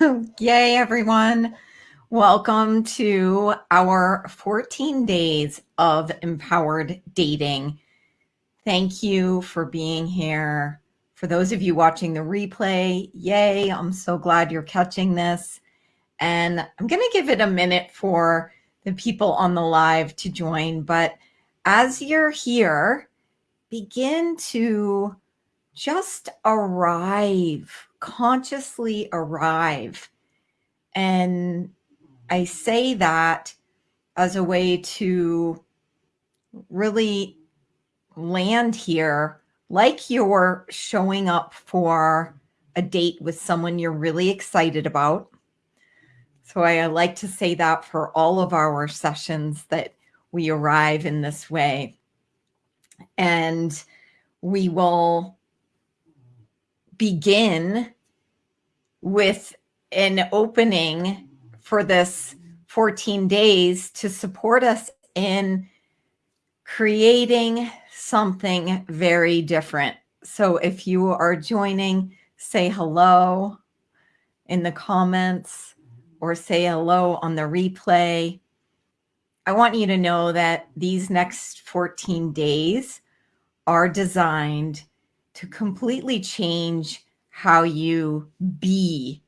Yay, everyone. Welcome to our 14 days of empowered dating. Thank you for being here. For those of you watching the replay, yay, I'm so glad you're catching this. And I'm going to give it a minute for the people on the live to join. But as you're here, begin to just arrive, consciously arrive. And I say that as a way to really land here like you're showing up for a date with someone you're really excited about. So I like to say that for all of our sessions that we arrive in this way. And we will begin with an opening for this 14 days to support us in creating something very different. So if you are joining, say hello in the comments or say hello on the replay. I want you to know that these next 14 days are designed to completely change how you be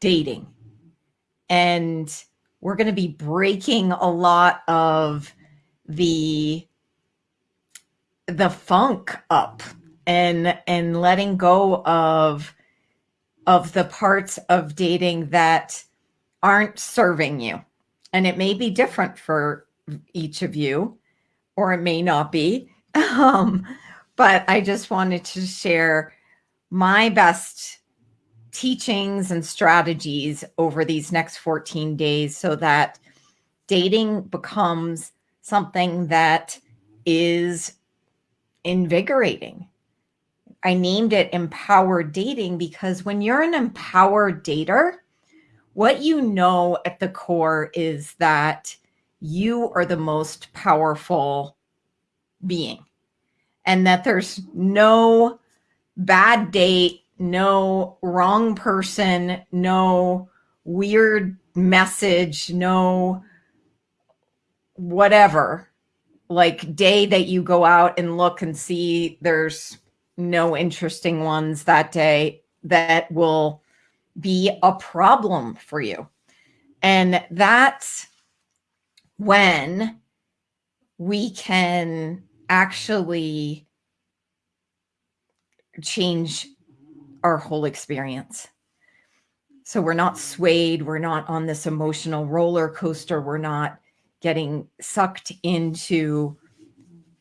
dating. And we're going to be breaking a lot of the the funk up and and letting go of of the parts of dating that aren't serving you. And it may be different for each of you, or it may not be. Um, but I just wanted to share my best teachings and strategies over these next 14 days so that dating becomes something that is invigorating. I named it empowered dating because when you're an empowered dater, what you know at the core is that you are the most powerful being and that there's no bad date, no wrong person, no weird message, no whatever like day that you go out and look and see there's no interesting ones that day that will be a problem for you. And that's when we can actually change our whole experience. So we're not swayed, we're not on this emotional roller coaster, we're not getting sucked into,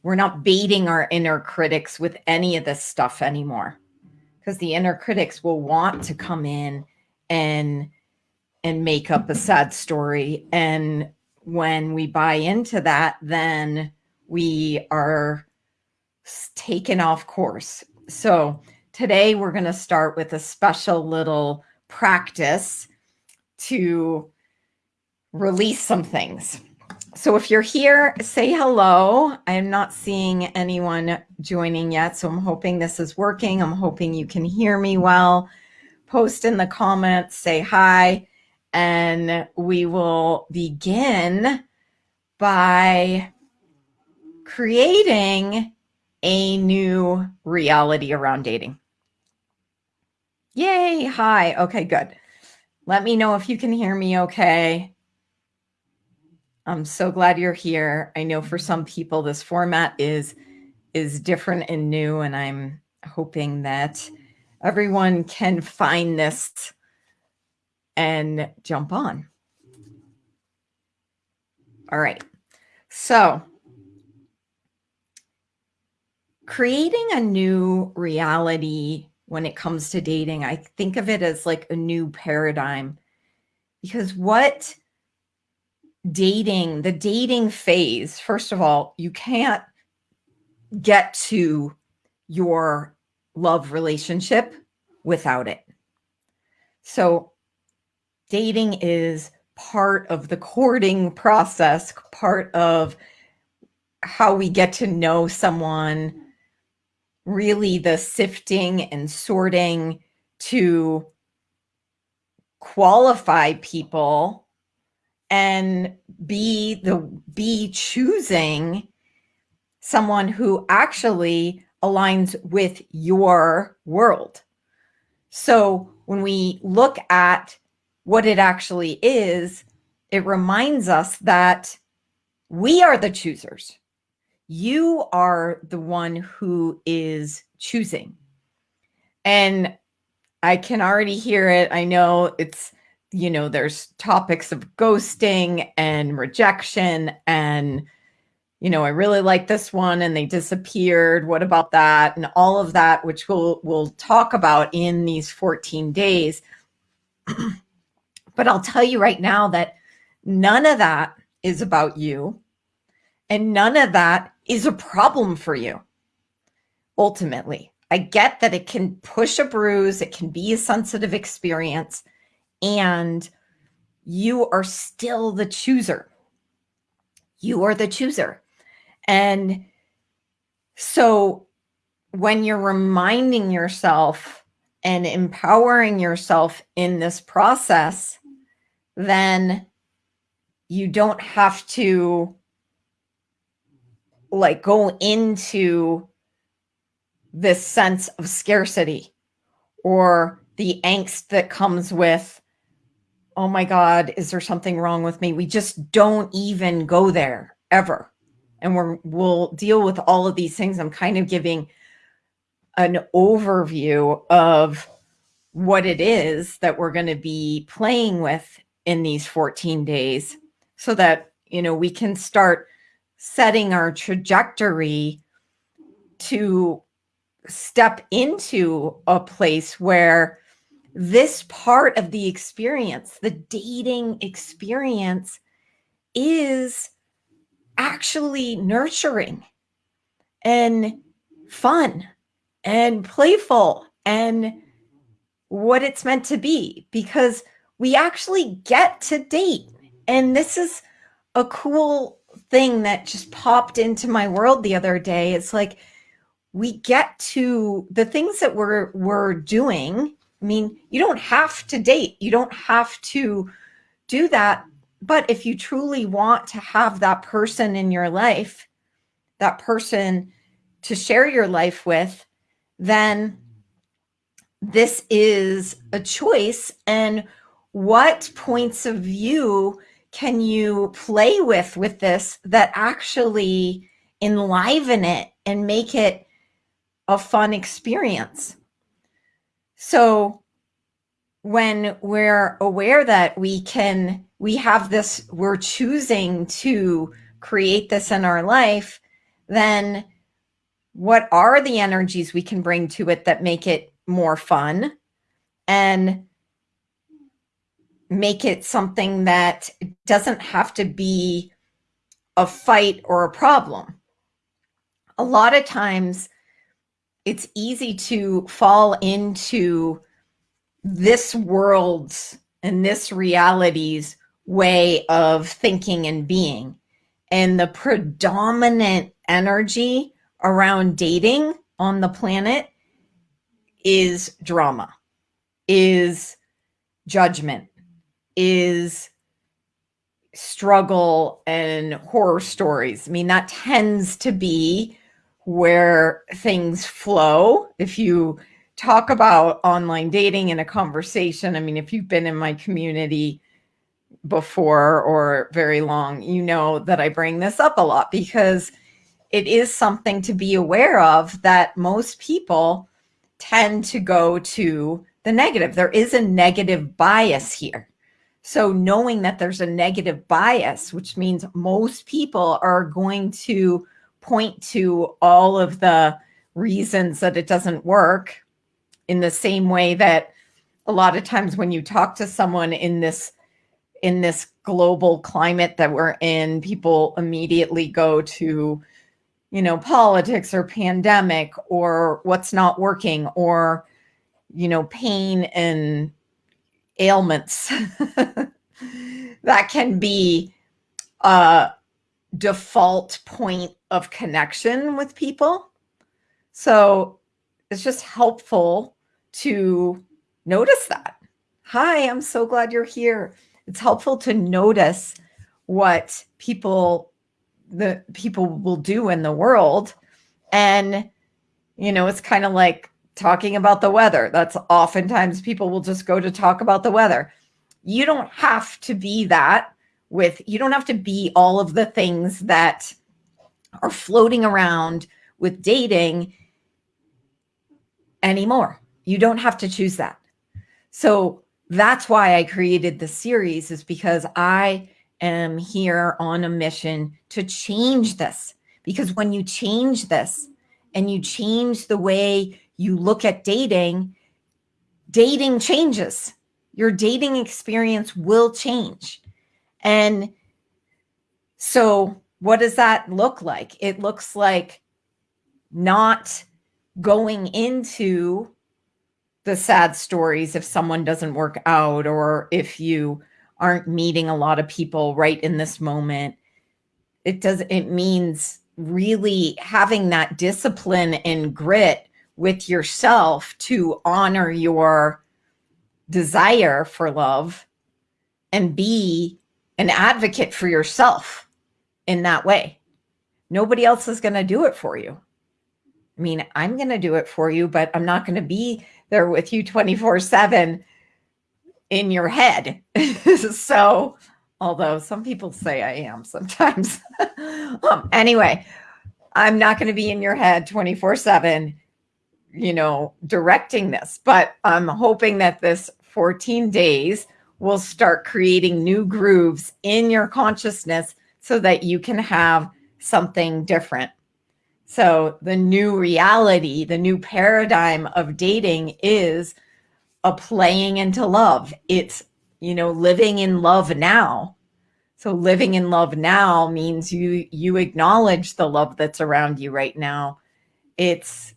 we're not baiting our inner critics with any of this stuff anymore. Because the inner critics will want to come in and and make up a sad story. And when we buy into that, then we are taken off course. So today we're going to start with a special little practice to release some things. So if you're here, say hello. I am not seeing anyone joining yet, so I'm hoping this is working. I'm hoping you can hear me well. Post in the comments, say hi, and we will begin by creating a new reality around dating. Yay, hi. Okay, good. Let me know if you can hear me okay. I'm so glad you're here. I know for some people this format is is different and new and I'm hoping that everyone can find this and jump on. All right. So, creating a new reality when it comes to dating, I think of it as like a new paradigm because what dating, the dating phase, first of all, you can't get to your love relationship without it. So dating is part of the courting process, part of how we get to know someone, really the sifting and sorting to qualify people and be the be choosing someone who actually aligns with your world. So when we look at what it actually is, it reminds us that we are the choosers. You are the one who is choosing. And I can already hear it. I know it's, you know, there's topics of ghosting and rejection and, you know, I really like this one and they disappeared. What about that? And all of that, which we'll, we'll talk about in these 14 days. but I'll tell you right now that none of that is about you. And none of that is a problem for you. Ultimately, I get that it can push a bruise, it can be a sensitive experience, and you are still the chooser. You are the chooser. And so when you're reminding yourself and empowering yourself in this process, then you don't have to like go into this sense of scarcity or the angst that comes with, oh my God, is there something wrong with me? We just don't even go there ever. And we're, we'll deal with all of these things. I'm kind of giving an overview of what it is that we're going to be playing with in these 14 days so that, you know, we can start setting our trajectory to step into a place where this part of the experience, the dating experience, is actually nurturing and fun and playful and what it's meant to be because we actually get to date. And this is a cool thing that just popped into my world the other day. It's like, we get to the things that we're we're doing i mean you don't have to date you don't have to do that but if you truly want to have that person in your life that person to share your life with then this is a choice and what points of view can you play with with this that actually enliven it and make it a fun experience. So when we're aware that we can, we have this, we're choosing to create this in our life, then what are the energies we can bring to it that make it more fun and make it something that doesn't have to be a fight or a problem. A lot of times it's easy to fall into this world's and this reality's way of thinking and being. And the predominant energy around dating on the planet is drama, is judgment, is struggle and horror stories. I mean, that tends to be where things flow. If you talk about online dating in a conversation, I mean, if you've been in my community before or very long, you know that I bring this up a lot because it is something to be aware of that most people tend to go to the negative. There is a negative bias here. So knowing that there's a negative bias, which means most people are going to point to all of the reasons that it doesn't work in the same way that a lot of times when you talk to someone in this in this global climate that we're in people immediately go to you know politics or pandemic or what's not working or you know pain and ailments that can be a default point of connection with people. So it's just helpful to notice that. Hi, I'm so glad you're here. It's helpful to notice what people the people will do in the world and you know, it's kind of like talking about the weather. That's oftentimes people will just go to talk about the weather. You don't have to be that with you don't have to be all of the things that are floating around with dating anymore. You don't have to choose that. So that's why I created the series is because I am here on a mission to change this. Because when you change this and you change the way you look at dating, dating changes. Your dating experience will change. And so, what does that look like? It looks like not going into the sad stories if someone doesn't work out or if you aren't meeting a lot of people right in this moment it does it means really having that discipline and grit with yourself to honor your desire for love and be an advocate for yourself in that way nobody else is going to do it for you I mean, I'm going to do it for you, but I'm not going to be there with you 24 7 in your head. so, although some people say I am sometimes. um, anyway, I'm not going to be in your head 24 7, you know, directing this, but I'm hoping that this 14 days will start creating new grooves in your consciousness so that you can have something different so the new reality, the new paradigm of dating is a playing into love. It's, you know, living in love now. So living in love now means you you acknowledge the love that's around you right now. It's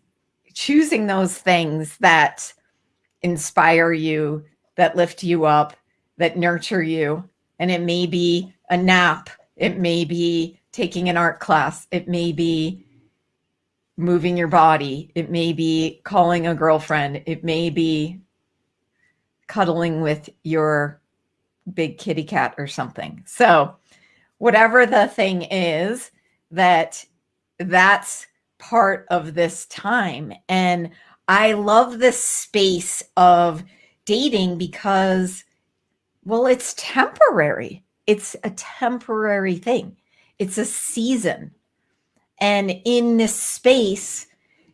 choosing those things that inspire you, that lift you up, that nurture you. And it may be a nap, it may be taking an art class, it may be moving your body. It may be calling a girlfriend. It may be cuddling with your big kitty cat or something. So, whatever the thing is, that that's part of this time. And I love this space of dating because, well, it's temporary. It's a temporary thing. It's a season. And in this space,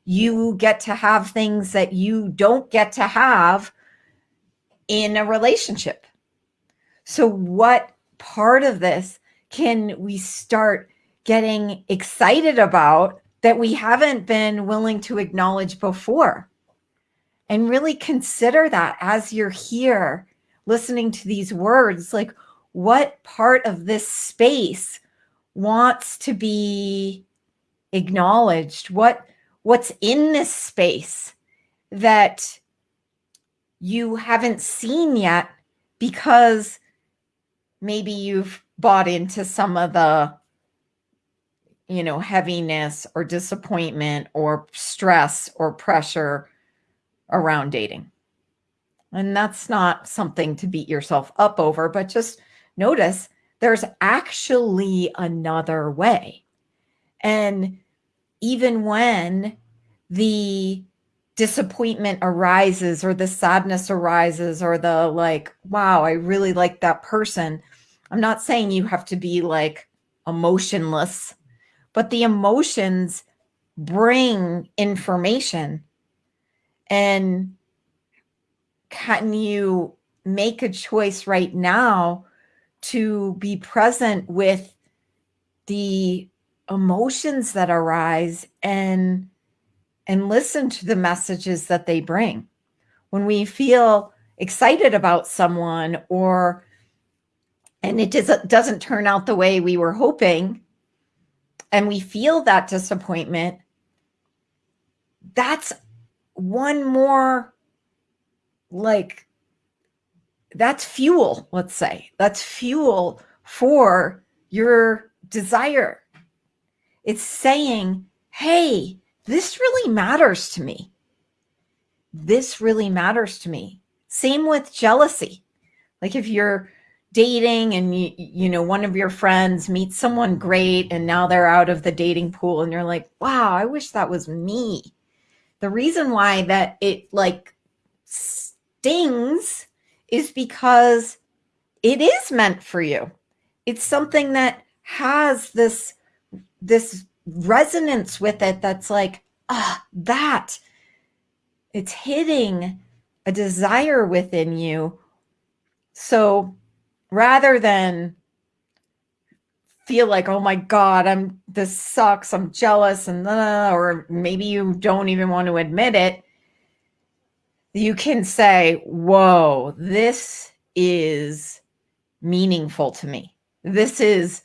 you get to have things that you don't get to have in a relationship. So, what part of this can we start getting excited about that we haven't been willing to acknowledge before? And really consider that as you're here listening to these words like, what part of this space wants to be acknowledged what what's in this space that you haven't seen yet because maybe you've bought into some of the you know heaviness or disappointment or stress or pressure around dating and that's not something to beat yourself up over but just notice there's actually another way and even when the disappointment arises or the sadness arises or the like, wow, I really like that person. I'm not saying you have to be like emotionless, but the emotions bring information. And can you make a choice right now to be present with the emotions that arise and and listen to the messages that they bring when we feel excited about someone or and it doesn't doesn't turn out the way we were hoping and we feel that disappointment that's one more like that's fuel let's say that's fuel for your desire it's saying, hey, this really matters to me. This really matters to me. Same with jealousy. Like if you're dating and you, you know one of your friends meets someone great and now they're out of the dating pool and you're like wow i wish that was me. The reason why that it like stings is because it is meant for you. It's something that has this this resonance with it that's like ah that it's hitting a desire within you. So rather than feel like, oh my God, I'm this sucks, I'm jealous, and uh, or maybe you don't even want to admit it, you can say, whoa, this is meaningful to me. This is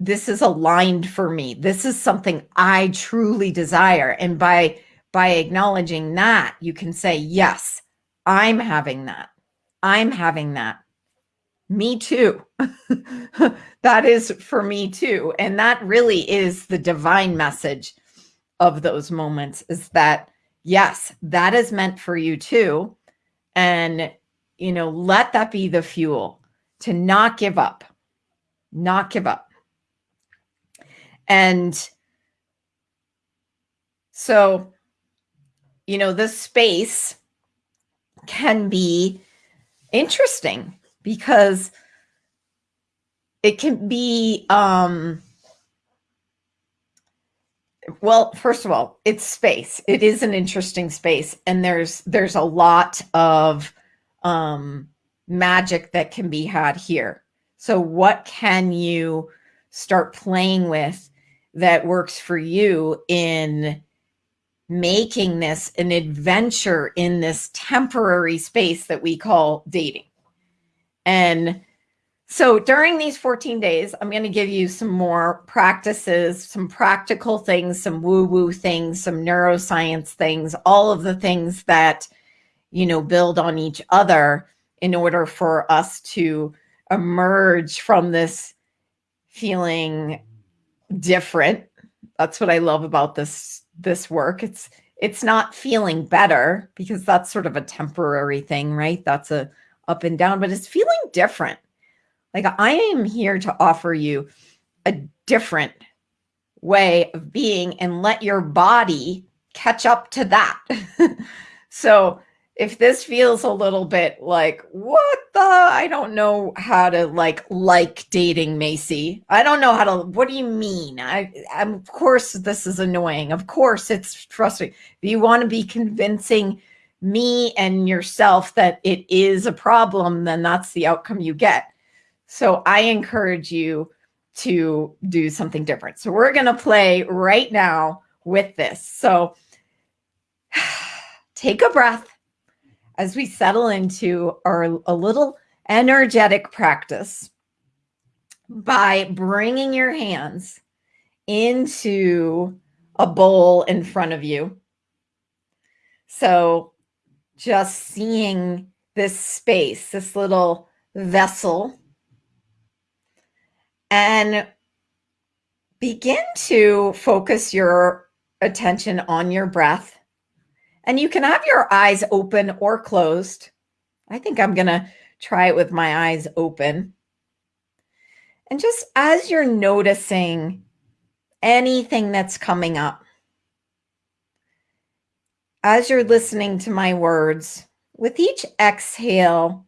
this is aligned for me. This is something I truly desire. And by by acknowledging that, you can say, yes, I'm having that. I'm having that me too. that is for me too. And that really is the divine message of those moments is that, yes, that is meant for you too. And, you know, let that be the fuel to not give up, not give up. And so, you know, this space can be interesting because it can be um well first of all it's space. It is an interesting space and there's there's a lot of um magic that can be had here. So what can you start playing with that works for you in making this an adventure in this temporary space that we call dating and so during these 14 days, I'm going to give you some more practices, some practical things, some woo woo things, some neuroscience things, all of the things that, you know, build on each other in order for us to emerge from this feeling different. That's what I love about this this work. It's it's not feeling better because that's sort of a temporary thing, right? That's a up and down, but it's feeling different. Like I am here to offer you a different way of being and let your body catch up to that. so if this feels a little bit like, what the, I don't know how to like, like dating Macy. I don't know how to, what do you mean? I, I'm, of course this is annoying. Of course it's frustrating. If you want to be convincing me and yourself that it is a problem, then that's the outcome you get. So I encourage you to do something different. So we're going to play right now with this. So take a breath as we settle into our a little energetic practice by bringing your hands into a bowl in front of you. So just seeing this space, this little vessel, and begin to focus your attention on your breath. And you can have your eyes open or closed. I think I'm going to try it with my eyes open. And just as you're noticing anything that's coming up, as you're listening to my words, with each exhale,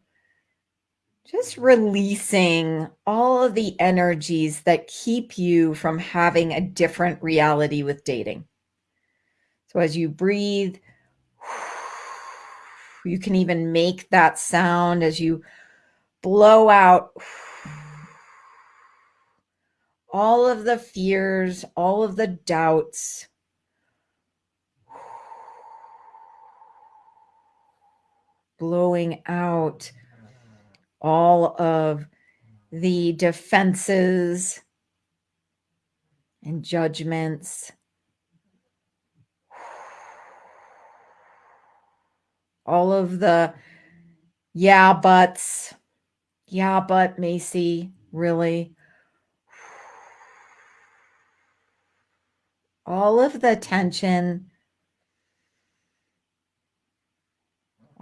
just releasing all of the energies that keep you from having a different reality with dating. So as you breathe, you can even make that sound as you blow out all of the fears, all of the doubts blowing out all of the defenses and judgments. All of the yeah, buts. Yeah, but Macy, really? All of the tension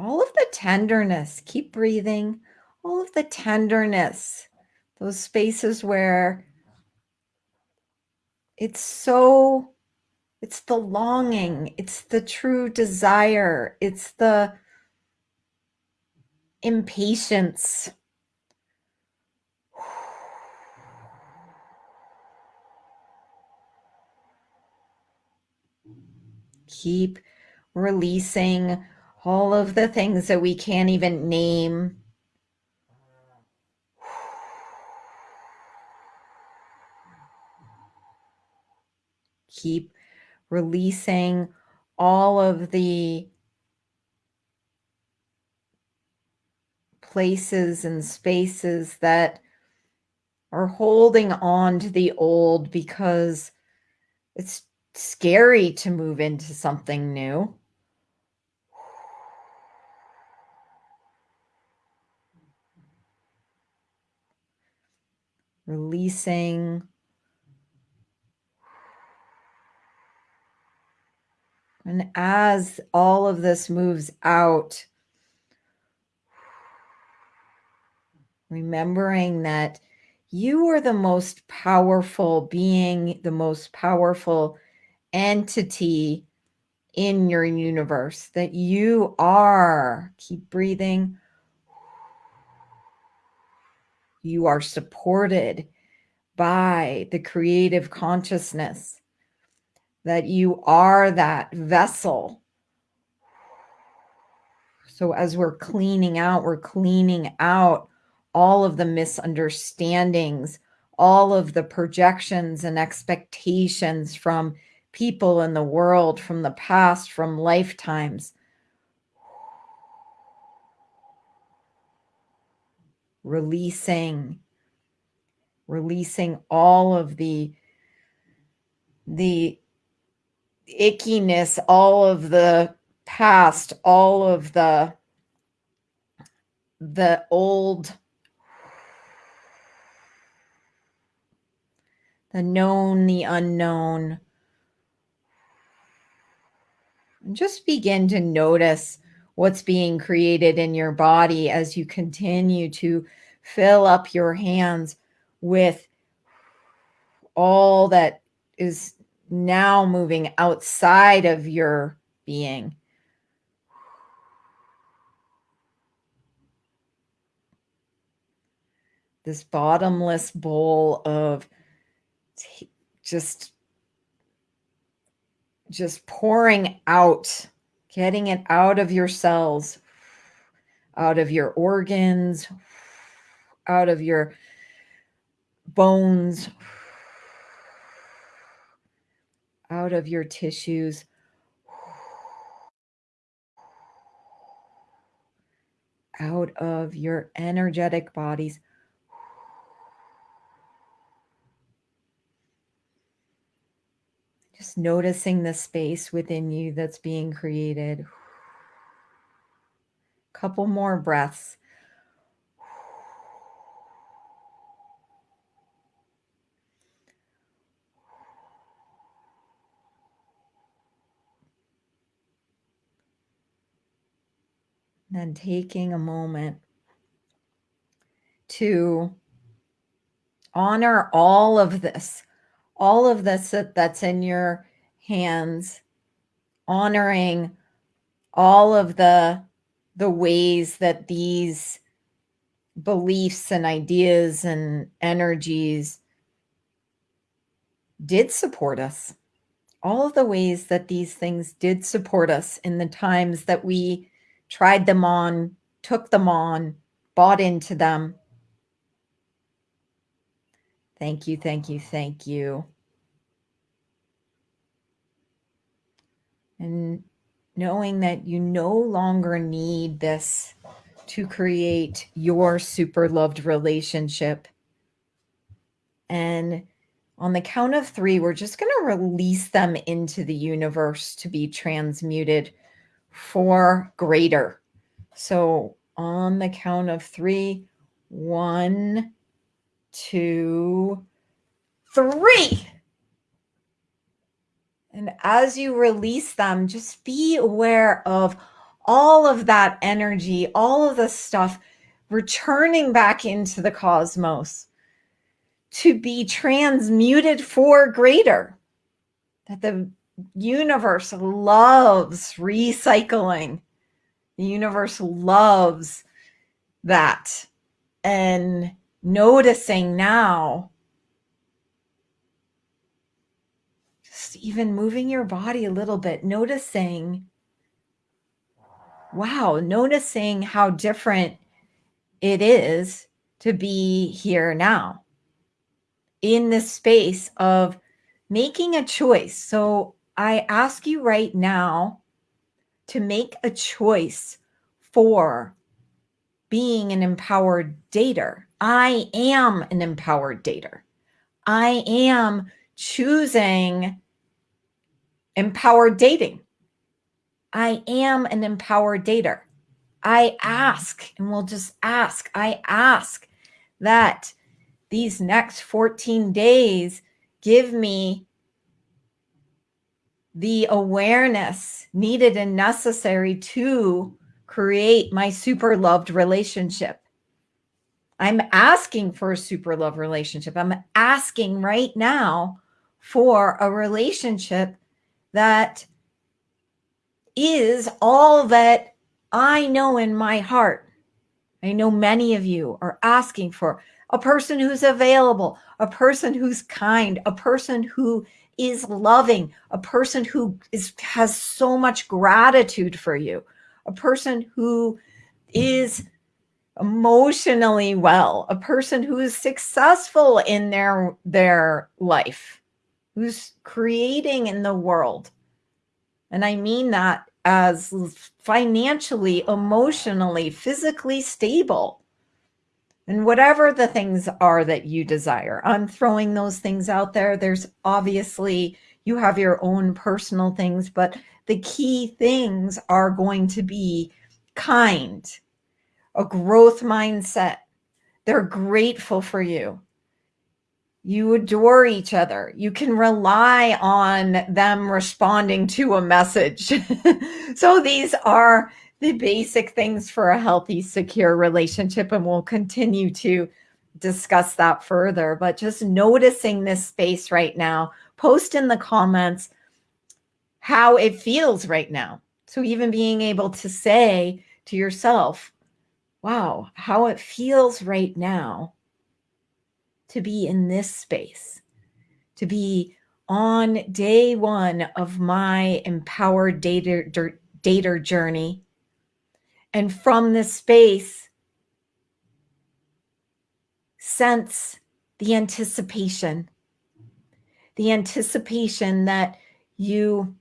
all of the tenderness. Keep breathing. All of the tenderness, those spaces where it's so, it's the longing, it's the true desire, it's the impatience. Keep releasing all of the things that we can't even name. Keep releasing all of the places and spaces that are holding on to the old because it's scary to move into something new. Releasing. And as all of this moves out, remembering that you are the most powerful being, the most powerful entity in your universe, that you are. Keep breathing. You are supported by the creative consciousness, that you are that vessel. So, as we're cleaning out, we're cleaning out all of the misunderstandings, all of the projections and expectations from people in the world, from the past, from lifetimes. Releasing, releasing all of the the ickiness, all of the past, all of the the old the known, the unknown. And just begin to notice what's being created in your body as you continue to fill up your hands with all that is now moving outside of your being. This bottomless bowl of just just pouring out getting it out of your cells out of your organs out of your bones out of your tissues. Out of your energetic bodies Just noticing the space within you that's being created. Couple more breaths. then taking a moment to honor all of this all of this that, that's in your hands, honoring all of the the ways that these beliefs and ideas and energies did support us. All of the ways that these things did support us in the times that we tried them on, took them on, bought into them, Thank you, thank you, thank you. And knowing that you no longer need this to create your super loved relationship. And on the count of three, we're just going to release them into the universe to be transmuted for greater. So on the count of three, one, two, three. And as you release them, just be aware of all of that energy, all of the stuff returning back into the cosmos to be transmuted for greater. That the universe loves recycling. The universe loves that. And noticing now, just even moving your body a little bit, noticing, wow, noticing how different it is to be here now in this space of making a choice. So I ask you right now to make a choice for being an empowered dater. I am an empowered dater. I am choosing empowered dating. I am an empowered dater. I ask, and we'll just ask, I ask that these next 14 days give me the awareness needed and necessary to create my super loved relationship. I'm asking for a super love relationship. I'm asking right now for a relationship that is all that I know in my heart. I know many of you are asking for a person who's available, a person who's kind, a person who is loving, a person who is has so much gratitude for you, a person who is emotionally well, a person who is successful in their their life, who's creating in the world. And I mean that as financially, emotionally, physically stable. And whatever the things are that you desire, I'm throwing those things out there. There's obviously, you have your own personal things, but the key things are going to be kind, a growth mindset. They're grateful for you. You adore each other. You can rely on them responding to a message. so these are the basic things for a healthy, secure relationship. And we'll continue to discuss that further. But just noticing this space right now, post in the comments how it feels right now. So even being able to say to yourself, wow, how it feels right now to be in this space, to be on day one of my empowered dater, dater journey. And from this space, sense the anticipation, the anticipation that you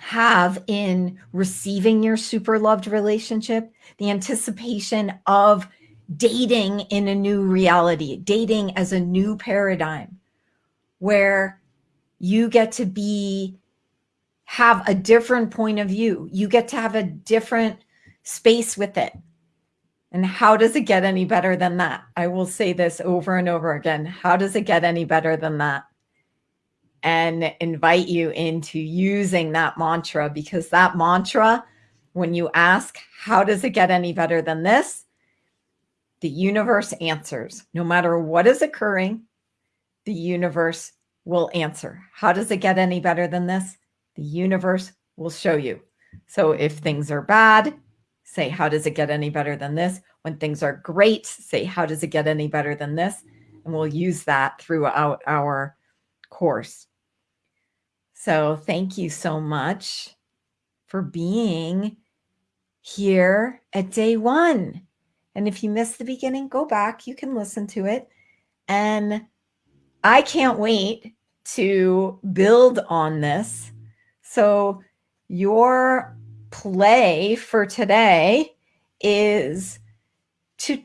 have in receiving your super loved relationship, the anticipation of dating in a new reality, dating as a new paradigm where you get to be have a different point of view. You get to have a different space with it. And how does it get any better than that? I will say this over and over again. How does it get any better than that? And invite you into using that mantra because that mantra, when you ask, how does it get any better than this? The universe answers. No matter what is occurring, the universe will answer. How does it get any better than this? The universe will show you. So if things are bad, say, how does it get any better than this? When things are great, say, how does it get any better than this? And we'll use that throughout our course. So thank you so much for being here at day one. And if you missed the beginning, go back. You can listen to it. And I can't wait to build on this. So, your play for today is to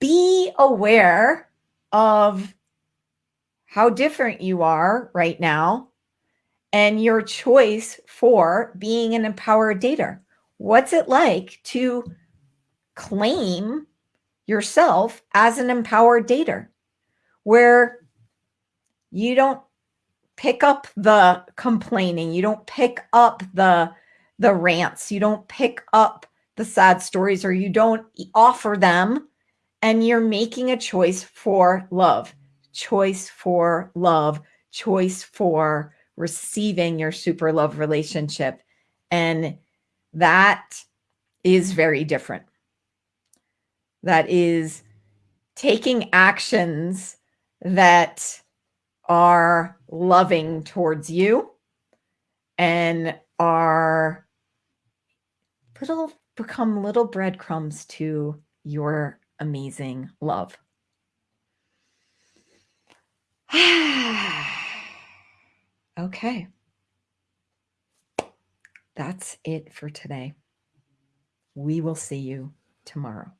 be aware of how different you are right now and your choice for being an empowered dater. What's it like to claim yourself as an empowered dater where you don't pick up the complaining, you don't pick up the the rants. You don't pick up the sad stories or you don't offer them. And you're making a choice for love, choice for love, choice for receiving your super love relationship. And that is very different. That is taking actions that are loving towards you and are little become little breadcrumbs to your amazing love. okay. That's it for today. We will see you tomorrow.